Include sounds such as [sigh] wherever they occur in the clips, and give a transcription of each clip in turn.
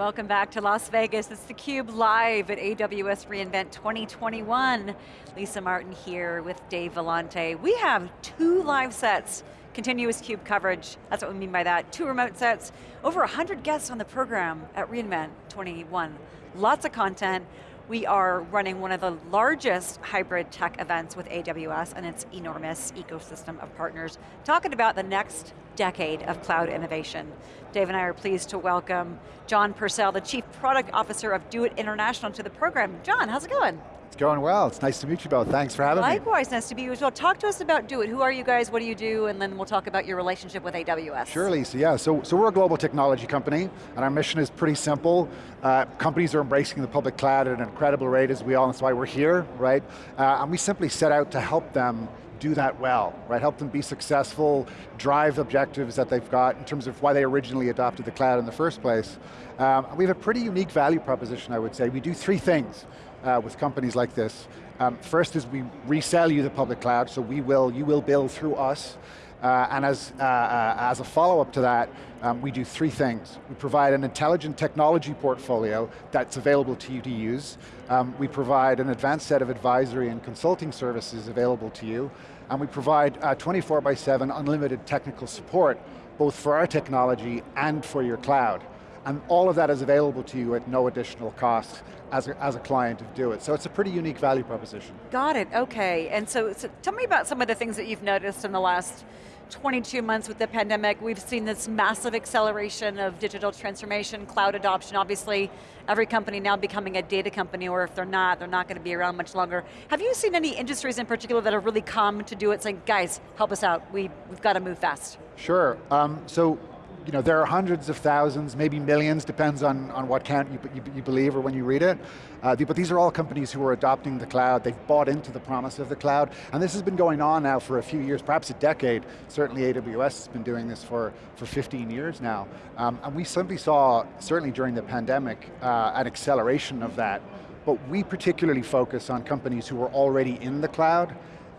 Welcome back to Las Vegas. It's theCUBE live at AWS reInvent 2021. Lisa Martin here with Dave Vellante. We have two live sets, continuous CUBE coverage, that's what we mean by that. Two remote sets, over 100 guests on the program at reInvent 21. Lots of content. We are running one of the largest hybrid tech events with AWS and its enormous ecosystem of partners, talking about the next decade of cloud innovation. Dave and I are pleased to welcome John Purcell, the Chief Product Officer of DoiT International to the program. John, how's it going? It's going well, it's nice to meet you both, thanks for having Likewise, me. Likewise, nice to meet you as well. Talk to us about DoiT, who are you guys, what do you do, and then we'll talk about your relationship with AWS. Sure Lisa, yeah, so, so we're a global technology company, and our mission is pretty simple. Uh, companies are embracing the public cloud at an incredible rate as we all, and that's why we're here, right? Uh, and we simply set out to help them do that well, right? Help them be successful, drive objectives that they've got in terms of why they originally adopted the cloud in the first place. Um, we have a pretty unique value proposition, I would say. We do three things uh, with companies like this. Um, first is we resell you the public cloud, so we will, you will build through us. Uh, and as, uh, uh, as a follow-up to that, um, we do three things. We provide an intelligent technology portfolio that's available to you to use. Um, we provide an advanced set of advisory and consulting services available to you. And we provide uh, 24 by 7 unlimited technical support, both for our technology and for your cloud. And all of that is available to you at no additional cost as a, as a client of DoiT. So it's a pretty unique value proposition. Got it, okay. And so, so tell me about some of the things that you've noticed in the last 22 months with the pandemic, we've seen this massive acceleration of digital transformation, cloud adoption, obviously every company now becoming a data company, or if they're not, they're not going to be around much longer. Have you seen any industries in particular that have really come to DoiT, saying, guys, help us out, we, we've got to move fast? Sure, um, so you know, there are hundreds of thousands, maybe millions, depends on, on what count you, you, you believe or when you read it. Uh, but these are all companies who are adopting the cloud, they've bought into the promise of the cloud, and this has been going on now for a few years, perhaps a decade. Certainly AWS has been doing this for, for 15 years now. Um, and we simply saw, certainly during the pandemic, uh, an acceleration of that. But we particularly focus on companies who are already in the cloud,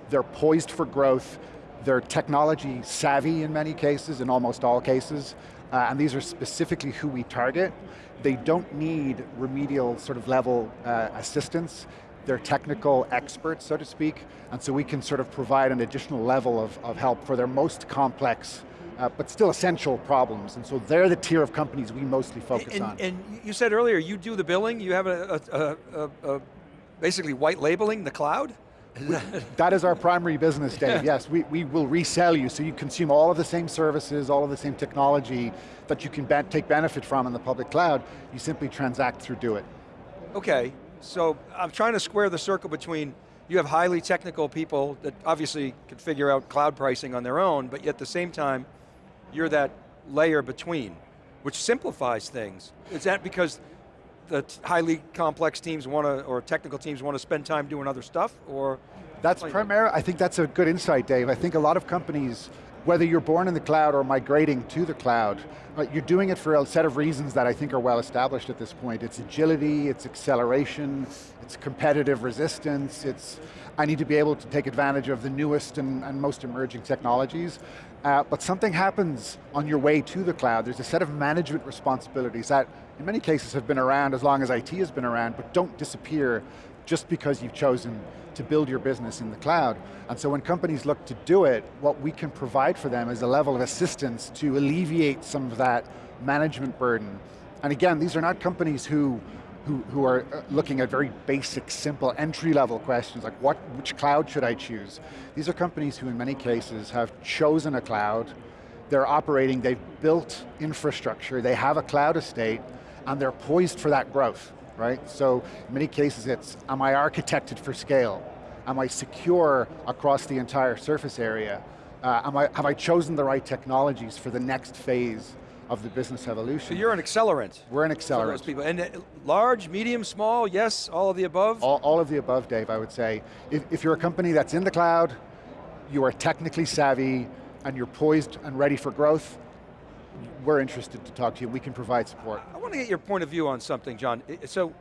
they're poised for growth, they're technology savvy in many cases, in almost all cases, uh, and these are specifically who we target. They don't need remedial sort of level uh, assistance. They're technical experts, so to speak, and so we can sort of provide an additional level of, of help for their most complex uh, but still essential problems. And so they're the tier of companies we mostly focus and, on. And you said earlier, you do the billing, you have a, a, a, a basically white labeling the cloud? That is our primary business, Dave. Yes, we, we will resell you so you consume all of the same services, all of the same technology that you can be take benefit from in the public cloud. You simply transact through DoiT. Okay, so I'm trying to square the circle between you have highly technical people that obviously can figure out cloud pricing on their own, but yet at the same time, you're that layer between, which simplifies things. Is that because the highly complex teams want to, or technical teams want to spend time doing other stuff, or? That's primarily, I think that's a good insight, Dave. I think a lot of companies, whether you're born in the cloud or migrating to the cloud, you're doing it for a set of reasons that I think are well established at this point. It's agility, it's acceleration, it's competitive resistance, it's, I need to be able to take advantage of the newest and, and most emerging technologies. Uh, but something happens on your way to the cloud. There's a set of management responsibilities that in many cases have been around as long as IT has been around, but don't disappear just because you've chosen to build your business in the cloud. And so when companies look to do it, what we can provide for them is a level of assistance to alleviate some of that management burden. And again, these are not companies who who, who are uh, looking at very basic, simple, entry-level questions like what, which cloud should I choose? These are companies who in many cases have chosen a cloud, they're operating, they've built infrastructure, they have a cloud estate, and they're poised for that growth, right? So in many cases it's, am I architected for scale? Am I secure across the entire surface area? Uh, am I, have I chosen the right technologies for the next phase of the business evolution. So you're an accelerant. We're an accelerant. those people. And uh, large, medium, small, yes, all of the above? All, all of the above, Dave, I would say. If, if you're a company that's in the cloud, you are technically savvy, and you're poised and ready for growth, we're interested to talk to you. We can provide support. I want to get your point of view on something, John. So,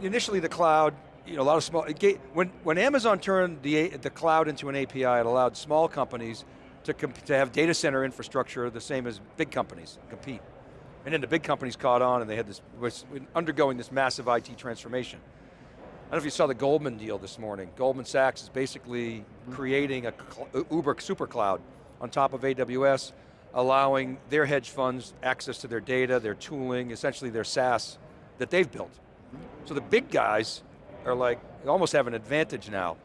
initially the cloud, you know, a lot of small, when, when Amazon turned the, the cloud into an API, it allowed small companies to, to have data center infrastructure the same as big companies compete. And then the big companies caught on and they had this, was undergoing this massive IT transformation. I don't know if you saw the Goldman deal this morning. Goldman Sachs is basically mm-hmm. creating a Uber super cloud on top of AWS, allowing their hedge funds access to their data, their tooling, essentially their SaaS that they've built. So the big guys are like, almost have an advantage now.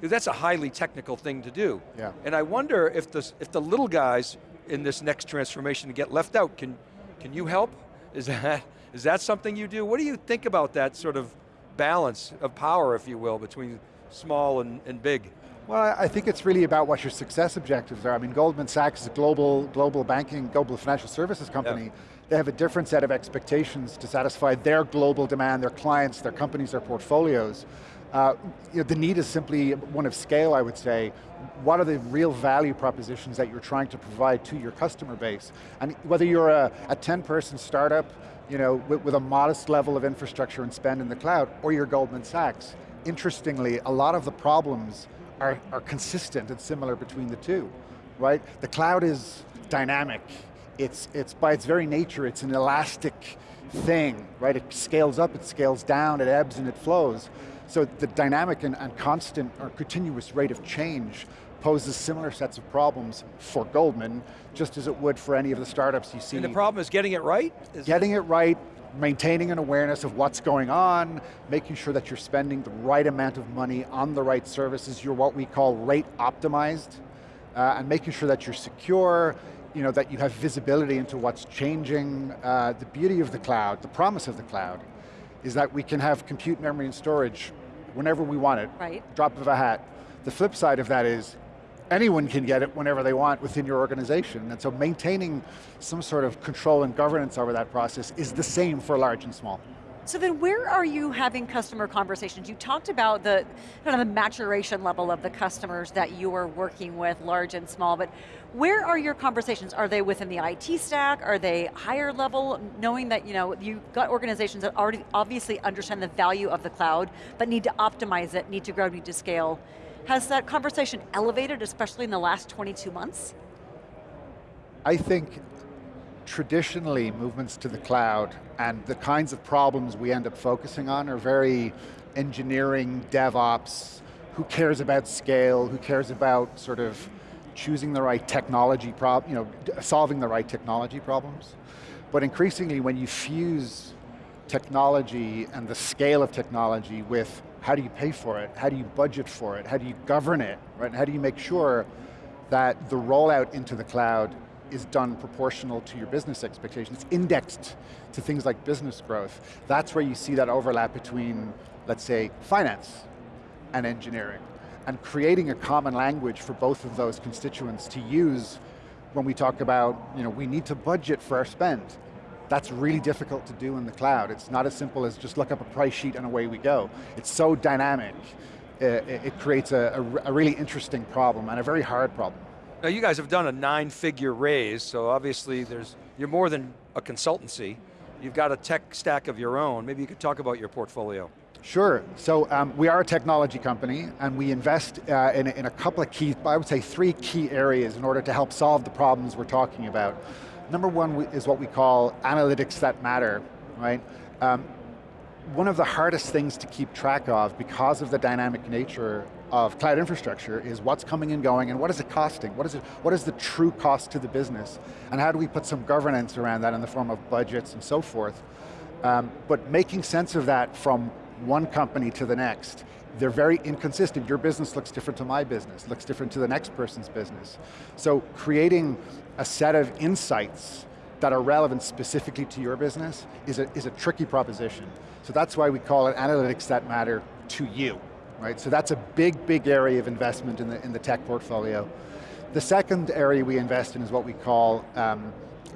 That's a highly technical thing to do. Yeah. And I wonder if the, if the little guys in this next transformation get left out, can, can you help? Is that, is that something you do? What do you think about that sort of balance of power, if you will, between small and, and big? Well, I think it's really about what your success objectives are. I mean, Goldman Sachs is a global, global banking, global financial services company. They have a different set of expectations to satisfy their global demand, their clients, their companies, their portfolios. Uh, you know, the need is simply one of scale, I would say. What are the real value propositions that you're trying to provide to your customer base? And whether you're a, a 10-person startup, you know, with, with a modest level of infrastructure and spend in the cloud, or you're Goldman Sachs, interestingly, a lot of the problems are, are consistent and similar between the two, right? The cloud is dynamic. It's, it's by its very nature, it's an elastic thing, right? It scales up, it scales down, it ebbs and it flows. So the dynamic and, and constant or continuous rate of change poses similar sets of problems for Goldman, just as it would for any of the startups you see. And the problem is getting it right? Is getting it right, maintaining an awareness of what's going on, making sure that you're spending the right amount of money on the right services, you're what we call rate optimized, uh, and making sure that you're secure, you know, that you have visibility into what's changing. Uh, the beauty of the cloud, the promise of the cloud, is that we can have compute memory and storage whenever we want it, right. drop of a hat. The flip side of that is, anyone can get it whenever they want within your organization. And so maintaining some sort of control and governance over that process is the same for large and small. So then where are you having customer conversations? You talked about the kind of the maturation level of the customers that you are working with, large and small, but where are your conversations? Are they within the IT stack? Are they higher level? Knowing that you know, you've got organizations that already obviously understand the value of the cloud, but need to optimize it, need to grow, need to scale. Has that conversation elevated, especially in the last 22 months? I think traditionally movements to the cloud and the kinds of problems we end up focusing on are very engineering, DevOps, who cares about scale, who cares about sort of choosing the right technology problem, you know, solving the right technology problems. But increasingly when you fuse technology and the scale of technology with how do you pay for it, how do you budget for it, how do you govern it, right? And how do you make sure that the rollout into the cloud is done proportional to your business expectations. It's indexed to things like business growth. That's where you see that overlap between, let's say, finance and engineering. And creating a common language for both of those constituents to use when we talk about, you know, we need to budget for our spend. That's really difficult to do in the cloud. It's not as simple as just look up a price sheet and away we go. It's so dynamic. It, it creates a, a, a really interesting problem and a very hard problem. Now you guys have done a nine figure raise, so obviously there's, you're more than a consultancy. You've got a tech stack of your own. Maybe you could talk about your portfolio. Sure, so um, we are a technology company and we invest uh, in, in, a couple of key, I would say three key areas in order to help solve the problems we're talking about. Number one is what we call analytics that matter, right? Um, one of the hardest things to keep track of because of the dynamic nature of cloud infrastructure is what's coming and going and what is it costing? What is, it, what is the true cost to the business? And how do we put some governance around that in the form of budgets and so forth? Um, but making sense of that from one company to the next, they're very inconsistent. Your business looks different to my business, looks different to the next person's business. So creating a set of insights that are relevant specifically to your business is a, is a tricky proposition. So that's why we call it analytics that matter to you right? So that's a big, big area of investment in the, in the tech portfolio. The second area we invest in is what we call um,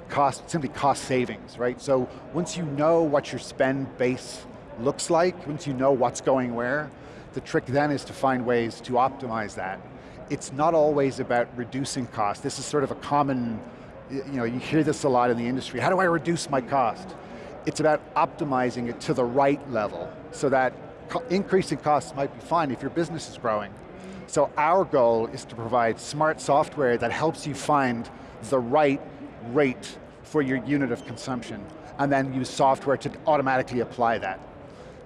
cost, simply cost savings, right? So once you know what your spend base looks like, once you know what's going where, the trick then is to find ways to optimize that. It's not always about reducing cost. This is sort of a common, you know, you hear this a lot in the industry. How do I reduce my cost? It's about optimizing it to the right level so that increasing costs might be fine if your business is growing. So our goal is to provide smart software that helps you find the right rate for your unit of consumption, and then use software to automatically apply that.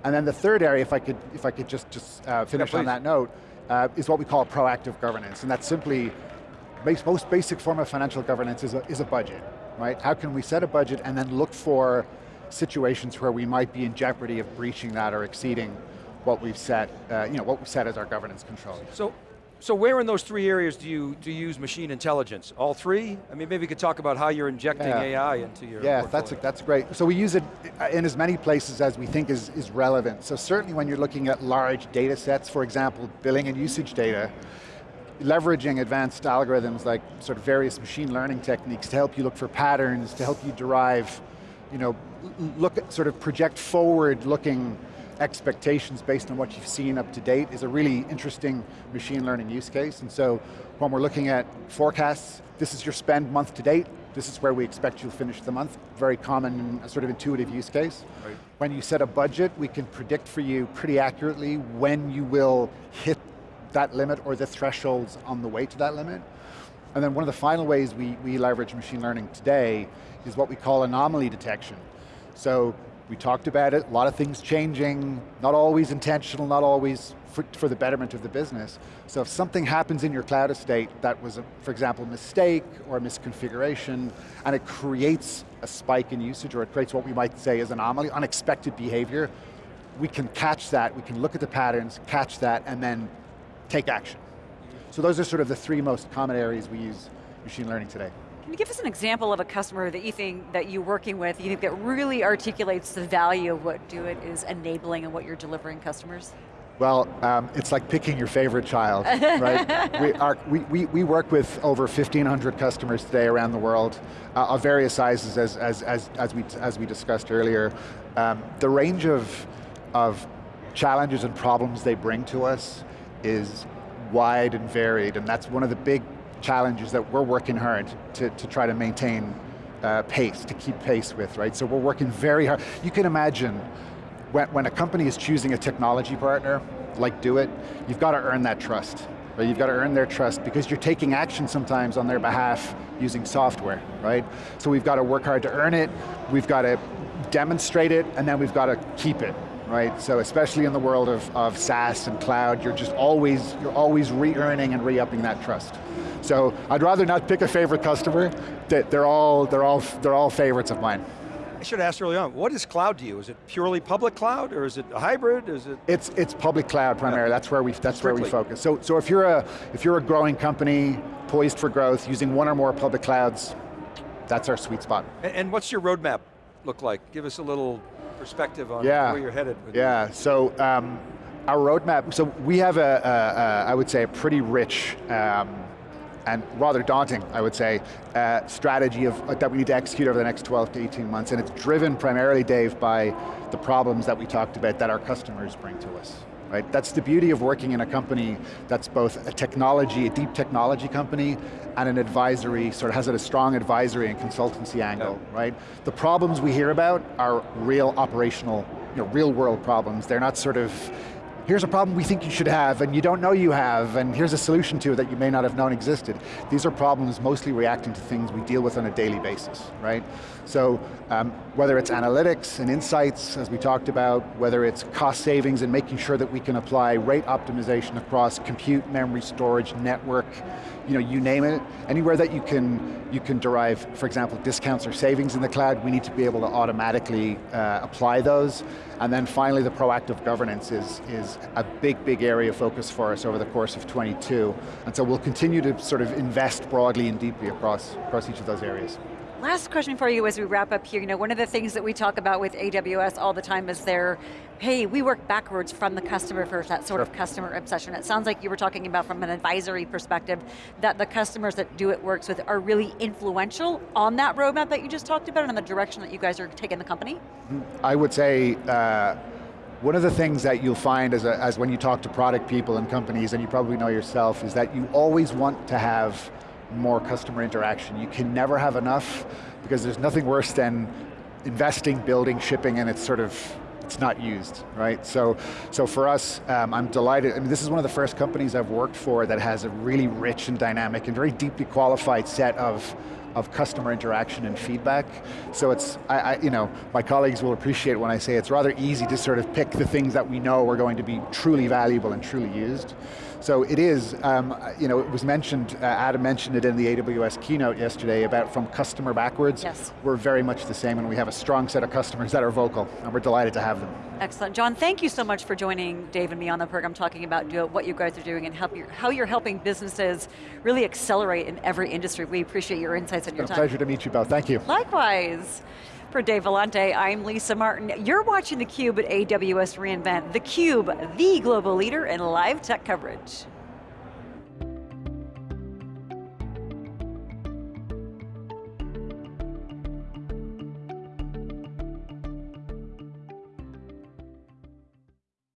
And then the third area, if I could, if I could just, just uh, finish yeah, on that note, uh, is what we call proactive governance, and that's simply, base, most basic form of financial governance is a, is a budget, right? How can we set a budget and then look for situations where we might be in jeopardy of breaching that or exceeding what we've set, uh, you know, what we've set as our governance controls. So, so where in those three areas do you, do you use machine intelligence? All three? I mean, maybe you could talk about how you're injecting Yeah. AI into your Yeah, portfolio. that's, a, that's great. So we use it uh, in as many places as we think is, is relevant. So certainly when you're looking at large data sets, for example, billing and usage data, leveraging advanced algorithms like sort of various machine learning techniques to help you look for patterns, to help you derive, you know, look at, sort of project forward looking expectations based on what you've seen up to date is a really interesting machine learning use case. And so when we're looking at forecasts, this is your spend month to date, this is where we expect you'll finish the month. Very common, sort of intuitive use case. Right. When you set a budget, we can predict for you pretty accurately when you will hit that limit or the thresholds on the way to that limit. And then one of the final ways we, we leverage machine learning today is what we call anomaly detection. So we talked about it, a lot of things changing, not always intentional, not always for, for the betterment of the business. So if something happens in your cloud estate that was, a, for example, a mistake or a misconfiguration, and it creates a spike in usage, or it creates what we might say is anomaly, unexpected behavior, we can catch that, we can look at the patterns, catch that, and then take action. So those are sort of the three most common areas we use machine learning today. Can you give us an example of a customer that you think that you're working with, you think that really articulates the value of what DoiT is enabling and what you're delivering customers? Well, um, it's like picking your favorite child, right? [laughs] we, are, we, we, we work with over 1,500 customers today around the world, uh, of various sizes as, as, as, as, we, as we discussed earlier. Um, the range of, of challenges and problems they bring to us is wide and varied, and that's one of the big challenges that we're working hard to, to try to maintain uh, pace, to keep pace with, right? So we're working very hard. You can imagine when, when a company is choosing a technology partner, like DoiT, you've got to earn that trust. Right? You've got to earn their trust because you're taking action sometimes on their behalf using software, right? So we've got to work hard to earn it, we've got to demonstrate it, and then we've got to keep it, right? So especially in the world of, of SaaS and cloud, you're just always, you're always re-earning and re-upping that trust. So I'd rather not pick a favorite customer, They- they're all, they're all, they're all favorites of mine. I should have asked early on, what is cloud to you? Is it purely public cloud, or is it a hybrid? Is it? It's it's public cloud primarily. That's where we that's where we focus. So so if you're a if you're a growing company poised for growth using one or more public clouds, that's our sweet spot. And, and what's your roadmap look like? Give us a little perspective on Yeah. where you're headed. With Yeah. So um, our roadmap. So we have a, a, a I would say a pretty rich. Um, and rather daunting, I would say, uh, strategy of, that we need to execute over the next 12 to 18 months, and it's driven primarily, Dave, by the problems that we talked about that our customers bring to us. Right? That's the beauty of working in a company that's both a technology, a deep technology company, and an advisory, sort of has a strong advisory and consultancy angle, right? The problems we hear about are real operational, you know, real world problems. They're not sort of, here's a problem we think you should have and you don't know you have and here's a solution to it that you may not have known existed. These are problems mostly reacting to things we deal with on a daily basis, right? So um, whether it's analytics and insights, as we talked about, whether it's cost savings and making sure that we can apply rate optimization across compute, memory, storage, network, you know, you name it, anywhere that you can you can derive, for example, discounts or savings in the cloud, we need to be able to automatically uh, apply those. And then finally, the proactive governance is, is a big, big area of focus for us over the course of 22. And so we'll continue to sort of invest broadly and deeply across, across each of those areas. Last question for you as we wrap up here. You know, one of the things that we talk about with AWS all the time is their, hey, we work backwards from the customer for that sort of customer obsession. It sounds like you were talking about from an advisory perspective that the customers that DoiT works with are really influential on that roadmap that you just talked about and on the direction that you guys are taking the company? I would say, uh, one of the things that you'll find as, a, as when you talk to product people and companies, and you probably know yourself, is that you always want to have more customer interaction. You can never have enough because there's nothing worse than investing, building, shipping, and it's sort of, it's not used, right? So, so for us, um, I'm delighted, I mean, this is one of the first companies I've worked for that has a really rich and dynamic and very deeply qualified set of of customer interaction and feedback. So it's, I, I, you know, my colleagues will appreciate when I say it's rather easy to sort of pick the things that we know are going to be truly valuable and truly used. So it is, um, you know, it was mentioned, uh, Adam mentioned it in the AWS keynote yesterday about from customer backwards. Yes. We're very much the same and we have a strong set of customers that are vocal and we're delighted to have them. Excellent. John, thank you so much for joining Dave and me on the program talking about what you guys are doing and help your, how you're helping businesses really accelerate in every industry. We appreciate your insights and your time. It's a pleasure to meet you both, thank you. Likewise. For Dave Vellante, I'm Lisa Martin. You're watching theCUBE at AWS reInvent. theCUBE, the global leader in live tech coverage.